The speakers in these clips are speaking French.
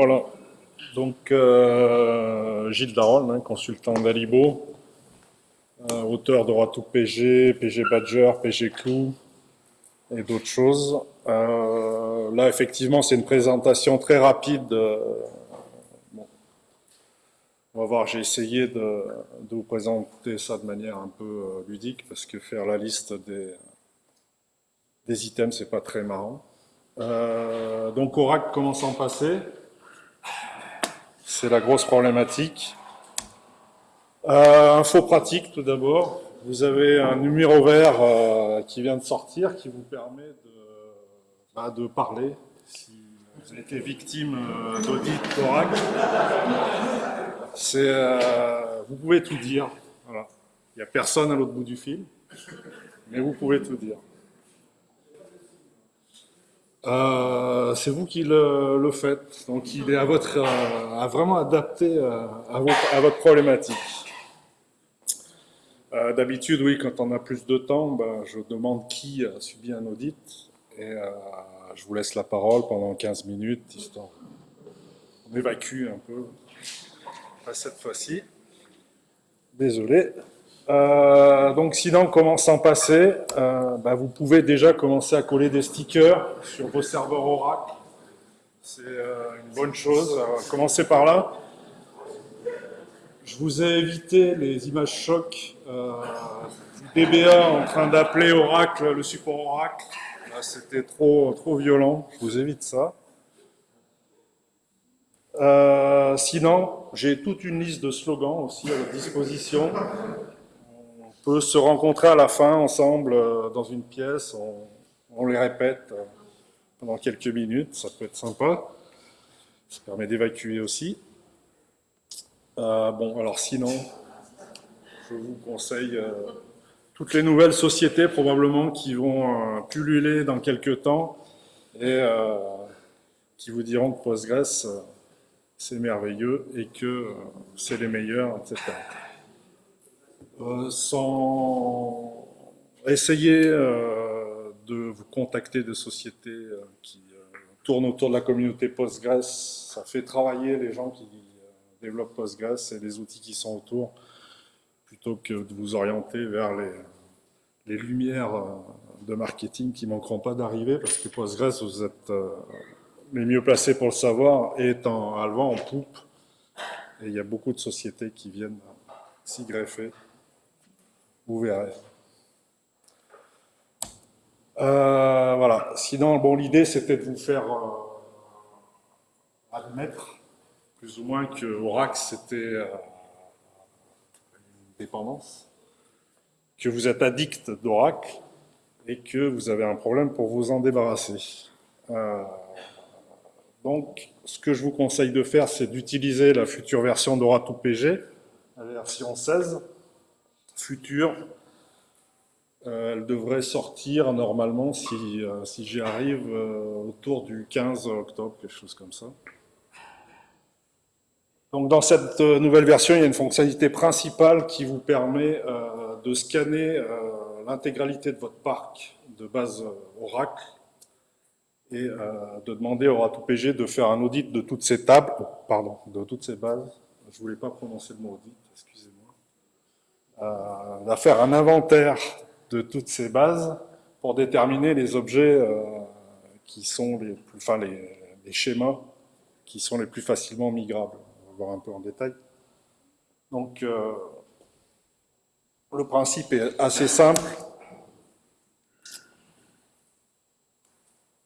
Voilà. Donc, euh, Gilles Daron, hein, consultant d'Alibo, euh, auteur de Ratou PG, PG Badger, PG Clou et d'autres choses. Euh, là, effectivement, c'est une présentation très rapide. On va voir, j'ai essayé de, vous présenter ça de manière un peu ludique, parce que faire la liste des, des items, c'est pas très marrant. donc, Oracle, comment s'en passer? C'est la grosse problématique. Euh, info pratique tout d'abord. Vous avez un numéro vert euh, qui vient de sortir qui vous permet de, bah, parler si vous avez été victime euh, d'audit vous pouvez tout dire. Il n'y a personne à l'autre bout du fil, mais vous pouvez tout dire. Euh, c'est vous qui le, faites, donc il est à, votre, euh, vraiment adapté euh, à, votre, problématique. D'habitude, oui, quand on a plus de temps, ben, je demande qui a subi un audit et je vous laisse la parole pendant 15 minutes, histoire on évacue un peu. Pas cette fois-ci. Désolé. Euh, donc sinon, comment s'en passer euh, bah, Vous pouvez déjà commencer à coller des stickers sur vos serveurs Oracle. C'est euh, une bonne chose. commencez par là. Je vous ai évité les images chocs du DBA en train d'appeler Oracle, le support Oracle. C'était trop, trop violent. Je vous évite ça. sinon, j'ai toute une liste de slogans aussi à votre disposition peut se rencontrer à la fin ensemble euh, dans une pièce, on, les répète euh, pendant quelques minutes, ça peut être sympa. Ça permet d'évacuer aussi. Euh, bon, alors sinon, je vous conseille toutes les nouvelles sociétés probablement qui vont pulluler dans quelques temps et qui vous diront que Postgres c'est merveilleux et que c'est les meilleurs, etc. Euh, sans essayer euh, de vous contacter de sociétés euh, qui tournent autour de la communauté Postgres. Ça fait travailler les gens qui développent Postgres et les outils qui sont autour, plutôt que de vous orienter vers les, les lumières de marketing qui manqueront pas d'arriver, parce que Postgres, vous êtes les mieux placés pour le savoir, est en, à en poupe, et il y a beaucoup de sociétés qui viennent s'y greffer. Vous verrez. Euh, voilà. Sinon, bon, l'idée, c'était de vous faire euh, admettre, plus ou moins, que Oracle, c'était euh, une dépendance, que vous êtes addict d'Oracle et que vous avez un problème pour vous en débarrasser. donc, ce que je vous conseille de faire, c'est d'utiliser la future version d'Oracle PG, la version 16, future. Euh, elle devrait sortir normalement, si, euh, si j'y arrive, euh, autour du 15 octobre, quelque chose comme ça. Donc dans cette nouvelle version, il y a une fonctionnalité principale qui vous permet de scanner l'intégralité de votre parc de base Oracle et de demander au RATOPG de faire un audit de toutes ces tables, pardon, de toutes ces bases. Je voulais pas prononcer le mot audit, excusez-moi euh, faire un inventaire de toutes ces bases pour déterminer les objets euh, qui sont les plus, enfin les, schémas qui sont les plus facilement migrables. On va voir un peu en détail. Donc, euh, le principe est assez simple.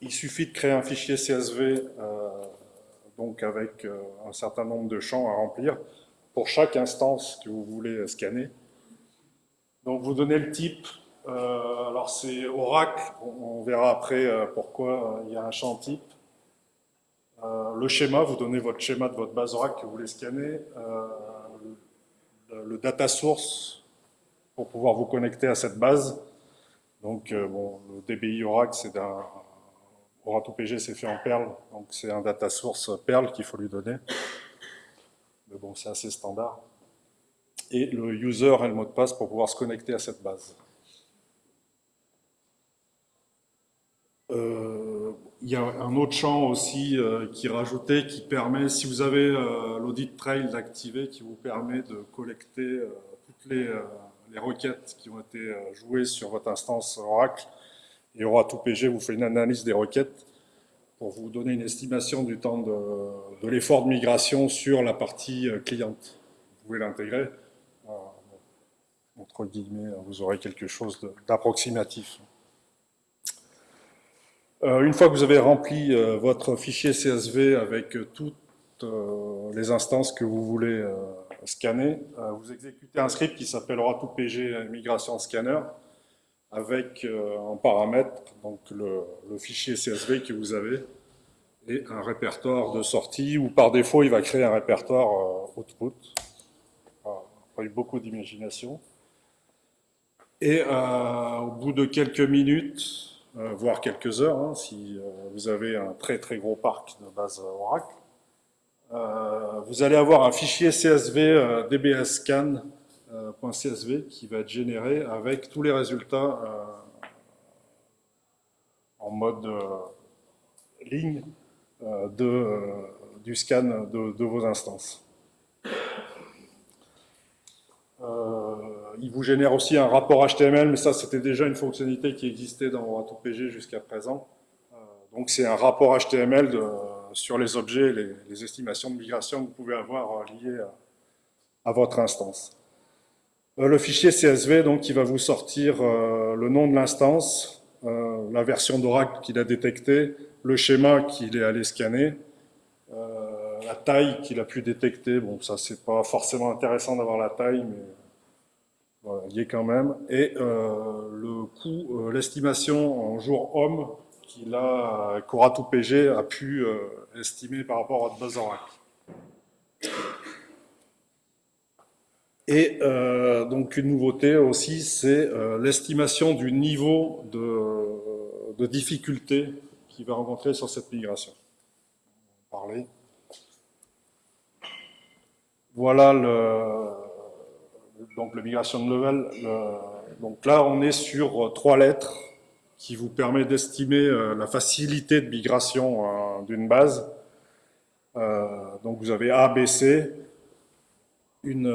Il suffit de créer un fichier CSV donc avec un certain nombre de champs à remplir pour chaque instance que vous voulez scanner. Donc vous donnez le type, euh, alors c'est Oracle, on, verra après euh, pourquoi euh, il y a un champ type. le schéma, vous donnez votre schéma de votre base Oracle que vous voulez scanner. Le, data source pour pouvoir vous connecter à cette base. Donc bon, le DBI Oracle, c'est un Oracle c'est fait en Perl, donc c'est un data source Perl qu'il faut lui donner. Mais bon, c'est assez standard et le user et le mot de passe pour pouvoir se connecter à cette base. Euh, il y a un autre champ aussi euh, qui est rajouté qui permet, si vous avez euh, l'audit trail activé, qui vous permet de collecter toutes les, requêtes qui ont été jouées sur votre instance Oracle. Et Ora2PG vous fait une analyse des requêtes pour vous donner une estimation du temps de, de l'effort de migration sur la partie cliente. Vous pouvez l'intégrer. Entre guillemets, vous aurez quelque chose d'approximatif. Euh, une fois que vous avez rempli euh, votre fichier CSV avec euh, toutes les instances que vous voulez scanner, vous exécutez un script qui s'appelle Ora2PG Migration Scanner avec en paramètre donc le, fichier CSV que vous avez et un répertoire de sortie ou par défaut il va créer un répertoire output. a eu beaucoup d'imagination. Et au bout de quelques minutes, euh, voire quelques heures, hein, si euh, vous avez un très très gros parc de base Oracle. Euh, vous allez avoir un fichier CSV dbscan.csv qui va être généré avec tous les résultats en mode ligne de, du scan de, vos instances. Il vous génère aussi un rapport HTML, mais ça, c'était déjà une fonctionnalité qui existait dans Ora2PG jusqu'à présent. Euh, donc, c'est un rapport HTML sur les objets, les, estimations de migration que vous pouvez avoir euh, liées à, votre instance. Euh, le fichier CSV, donc, il va vous sortir le nom de l'instance, la version d'Oracle qu'il a détectée, le schéma qu'il est allé scanner, la taille qu'il a pu détecter. Bon, ça, c'est pas forcément intéressant d'avoir la taille, mais quand même. Et euh, le coût, euh, l'estimation en jour homme qu'il a, qu'Ora2PG a pu euh, estimer par rapport à Oracle. Et donc une nouveauté aussi, c'est l'estimation du niveau de, de difficulté qu'il va rencontrer sur cette migration. Parler. Voilà le, donc le migration de level. donc là, on est sur euh, trois lettres qui vous permet d'estimer euh, la facilité de migration euh, d'une base. donc vous avez A, B, C, une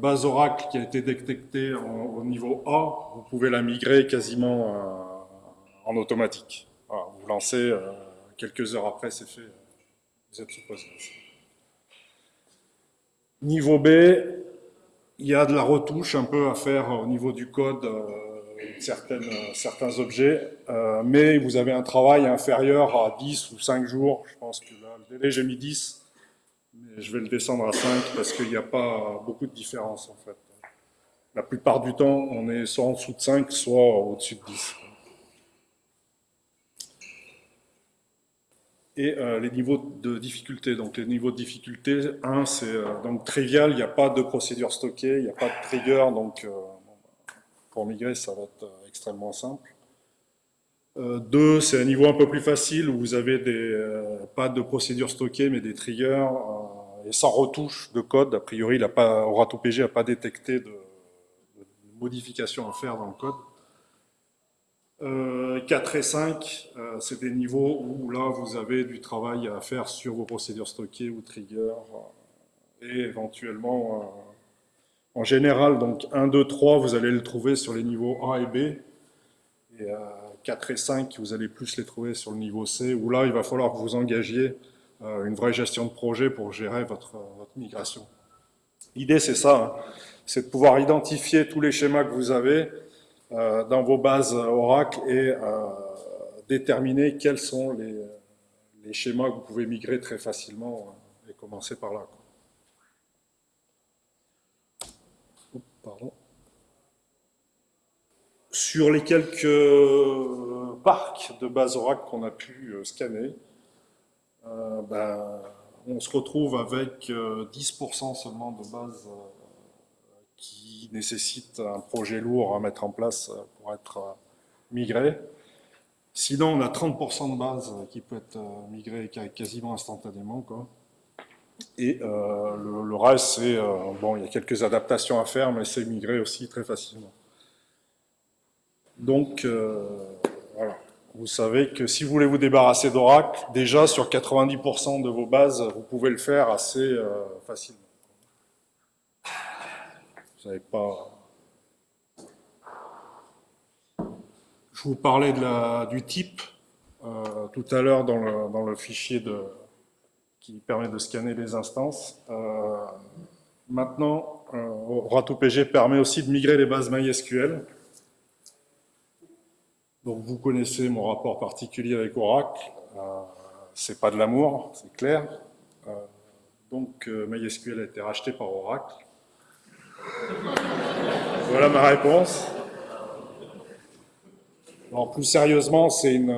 base Oracle qui a été détectée au niveau A, vous pouvez la migrer quasiment en automatique. vous lancez, quelques heures après, c'est fait, vous êtes supposé. Niveau B, il y a de la retouche un peu à faire au niveau du code euh, certaines, euh, certains objets, euh, mais vous avez un travail inférieur à 10 ou 5 jours. Je pense que là, le délai, j'ai mis 10, mais je vais le descendre à 5 parce qu'il n'y a pas beaucoup de différence en fait. La plupart du temps, on est soit en dessous de 5, soit au-dessus de 10. Et euh, les niveaux de difficulté. Donc les niveaux de difficulté, 1 c'est euh, donc trivial, il n'y a pas de procédure stockée, il n'y a pas de trigger, donc euh, pour migrer ça va être extrêmement simple. 2 c'est un niveau un peu plus facile où vous avez des, pas de procédure stockée mais des triggers et sans retouche de code. A priori, il a pas, Ora2PG n'a pas détecté de, de modifications à faire dans le code. 4 euh, et 5, euh, c'est des niveaux où là vous avez du travail à faire sur vos procédures stockées ou triggers euh, et éventuellement en général donc 1, 2, 3 vous allez le trouver sur les niveaux A et B et 4 et 5 vous allez plus les trouver sur le niveau C où là il va falloir que vous engagiez une vraie gestion de projet pour gérer votre, migration. L'idée c'est ça, hein. c'est de pouvoir identifier tous les schémas que vous avez euh, dans vos bases Oracle et euh, déterminer quels sont les, schémas que vous pouvez migrer très facilement euh, et commencer par là. pardon. Sur les quelques parcs de bases Oracle qu'on a pu scanner, ben, on se retrouve avec 10% seulement de bases qui nécessite un projet lourd à mettre en place euh, pour être euh, migré. Sinon, on a 30% de base qui peut être euh, migré quasiment instantanément. Quoi. Et le, reste, c'est bon, il y a quelques adaptations à faire, mais c'est migré aussi très facilement. Donc, voilà. vous savez que si vous voulez vous débarrasser d'Oracle, déjà sur 90% de vos bases, vous pouvez le faire assez euh, facilement. Je vous parlais du type euh, tout à l'heure dans le, fichier qui permet de scanner les instances. Euh, maintenant, RATOPG permet aussi de migrer les bases MySQL donc vous connaissez mon rapport particulier avec Oracle. Euh, c'est pas de l'amour, c'est clair. Euh, donc euh, MySQL a été racheté par Oracle. Voilà ma réponse. Plus sérieusement, c'est une,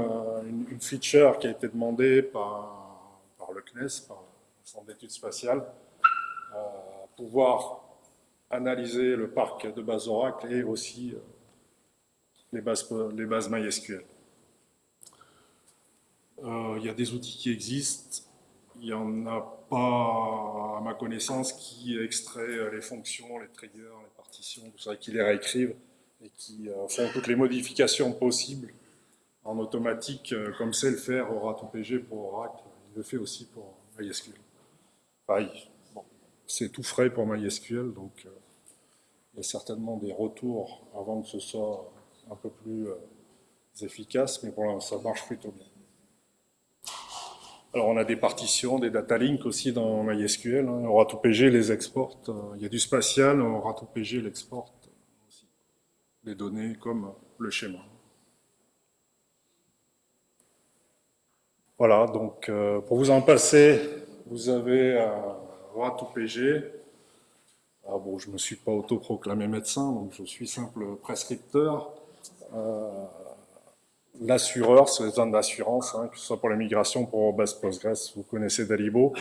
feature qui a été demandée par, le CNES, par le Centre d'études spatiales, euh, pouvoir analyser le parc de base Oracle et aussi les bases, les MySQL. Euh, il y a des outils qui existent, il n'y en a pas, à ma connaissance, qui extraient les fonctions, les triggers, les partitions, tout ça, qui les réécrivent et qui euh, font toutes les modifications possibles en automatique, euh, comme c'est le faire ORAT-OPG pour Oracle, il le fait aussi pour MySQL. Pareil, c'est tout frais pour MySQL, donc il y a certainement des retours avant que ce soit un peu plus euh, efficace, mais bon, ça marche plutôt bien. Alors on a des partitions, des data links aussi dans MySQL. Hein. Les exporte. Euh, il y a du spatial, ORAT-OPG l'exporte aussi. Les données comme le schéma. Voilà, donc euh, pour vous en passer, vous avez euh. Ah bon, je ne me suis pas autoproclamé médecin, donc je suis simple prescripteur. Euh, l'assureur sur les zones d'assurance, hein, que ce soit pour la migration, pour base Postgres, vous connaissez Dalibo.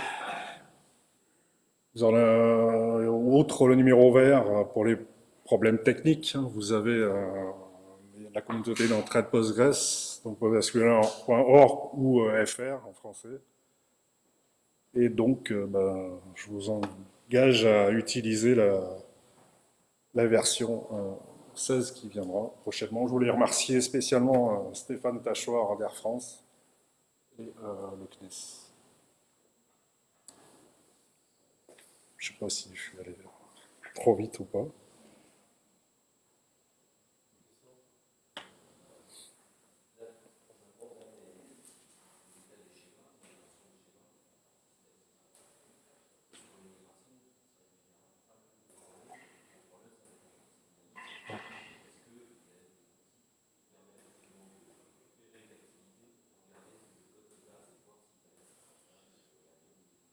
Avez, outre le numéro vert euh, pour les problèmes techniques, hein, vous avez euh, la communauté d'entraide Postgres, donc postgresql.org ou FR en français. Et donc, ben, je vous engage à utiliser la version 16 qui viendra prochainement. Je voulais remercier spécialement euh, Stéphane Tachoir d'Air France et euh, le CNES. Je ne sais pas si je suis allé trop vite ou pas.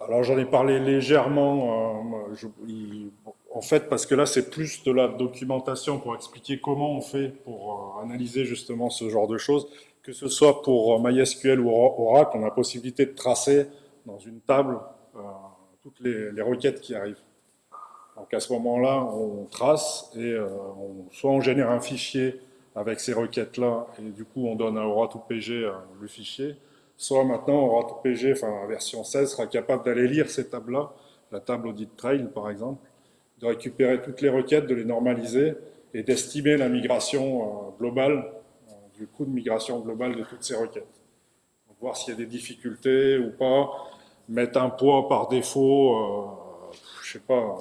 Alors j'en ai parlé légèrement, euh, en fait, parce que là c'est plus de la documentation pour expliquer comment on fait pour euh, analyser justement ce genre de choses, que ce soit pour euh, MySQL ou Oracle, on a possibilité de tracer dans une table toutes les, requêtes qui arrivent. Donc à ce moment-là, on trace et soit on génère un fichier avec ces requêtes-là et du coup on donne à Oracle ou PG le fichier, soit maintenant ORAT-PG, enfin la version 16, sera capable d'aller lire ces tables-là, la table audit trail par exemple, de récupérer toutes les requêtes, de les normaliser et d'estimer la migration euh, globale, euh, du coût de migration globale de toutes ces requêtes. Voir s'il y a des difficultés ou pas, mettre un poids par défaut, euh, je sais pas,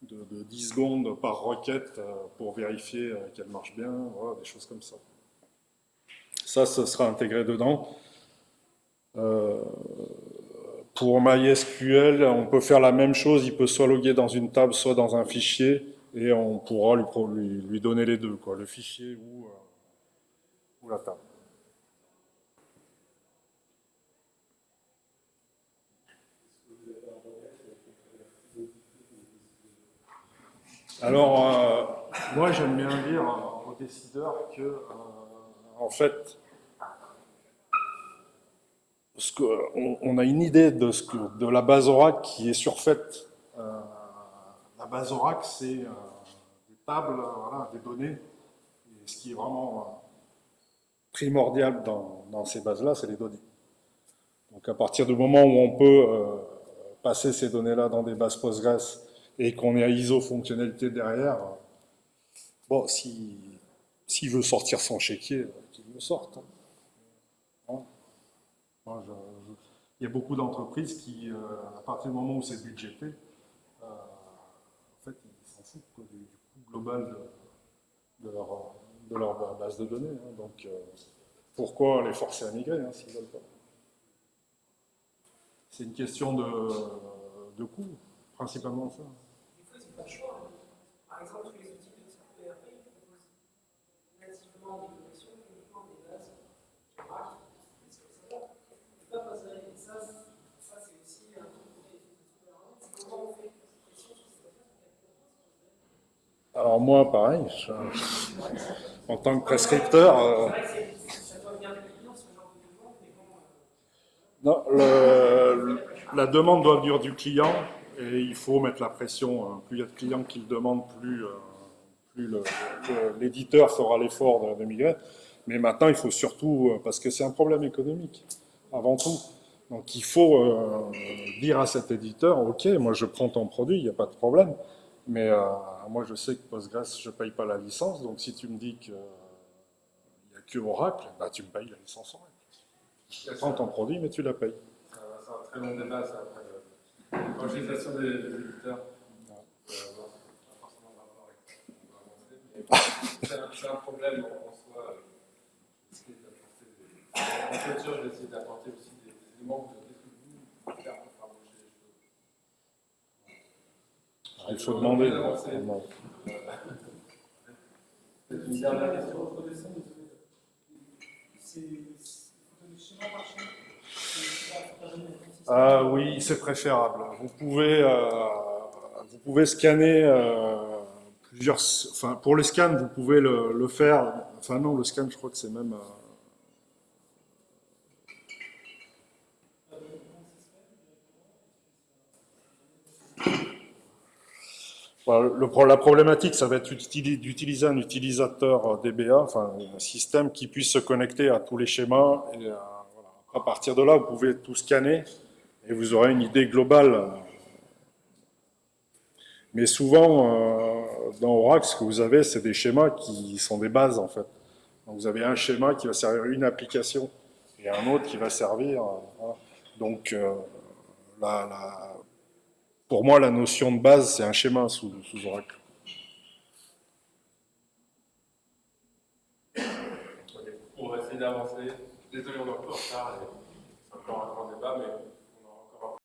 de, 10 secondes par requête pour vérifier qu'elle marche bien, des choses comme ça. Ça, ce sera intégré dedans. Euh, pour MySQL, on peut faire la même chose, il peut soit loguer dans une table, soit dans un fichier, et on pourra lui, lui, donner les deux, quoi, le fichier ou, euh, ou la table. Alors, euh, moi j'aime bien dire aux décideurs que, en fait, on, a une idée de, ce que, de la base Oracle qui est surfaite. Euh, la base Oracle, c'est euh, des tables, voilà, des données. Et ce qui est vraiment euh, primordial dans, ces bases-là, c'est les données. Donc à partir du moment où on peut passer ces données-là dans des bases Postgres et qu'on est à ISO fonctionnalité derrière, bon, s'il si, veut sortir son chéquier, qu'il le sorte. Moi, je- il y a beaucoup d'entreprises qui, euh, à partir du moment où c'est budgété, euh, en fait, ils s'en foutent du, coût global de, leur, base de données. hein. Donc, euh, pourquoi les forcer à migrer hein, s'ils veulent pas? C'est une question de, coût, principalement ça. Des fois, pas le choix. hein. Par exemple, tous les outils de connexions uniquement des bases Oracle, etc. On ne peut pas passer avec ça. Ça, c'est aussi un truc qu'on fait C'est comment on fait cette pression sur ces affaires Alors moi, pareil, en tant que prescripteur, euh, non, la demande doit venir du client et il faut mettre la pression. hein. Plus il y a de clients qui le demandent, plus, euh, l'éditeur fera l'effort de, migrer. Mais maintenant, il faut surtout, euh, parce que c'est un problème économique, avant tout. Donc il faut euh, dire à cet éditeur, ok, moi je prends ton produit, il n'y a pas de problème. Mais moi je sais que Postgres, je ne paye pas la licence, donc si tu me dis qu'il n'y a que Oracle, bah, tu me payes la licence Oracle. Je prends ton produit, mais tu la payes. C'est un, très long débat, ça, après. L'évangélisation des, éditeurs. Euh, ce c'est un, problème en, soi. euh, des- En clôture, j'ai essayé d'apporter aussi des, des éléments de qu'est-ce que vous pouvez faire pour faire bouger les choses. Il faut demander. Avancer. Peut-être une dernière question. Ah oui, c'est préférable. Vous pouvez, euh, vous pouvez scanner euh, plusieurs. Enfin, pour les scans, vous pouvez le, le faire. Enfin non, le scan, je crois que c'est même. euh, Voilà, le, pro- la problématique, ça va être d'utili- d'utiliser un utilisateur DBA, enfin un système qui puisse se connecter à tous les schémas. À partir de là, vous pouvez tout scanner et vous aurez une idée globale. Mais souvent, euh, dans Oracle, ce que vous avez, c'est des schémas qui sont des bases en fait. Donc vous avez un schéma qui va servir une application et un autre qui va servir. euh. Donc euh, la- pour moi, la notion de base, c'est un schéma sous, Oracle. On va essayer d'avancer. Désolé, on est un peu en retard. et C'est encore un grand débat, mais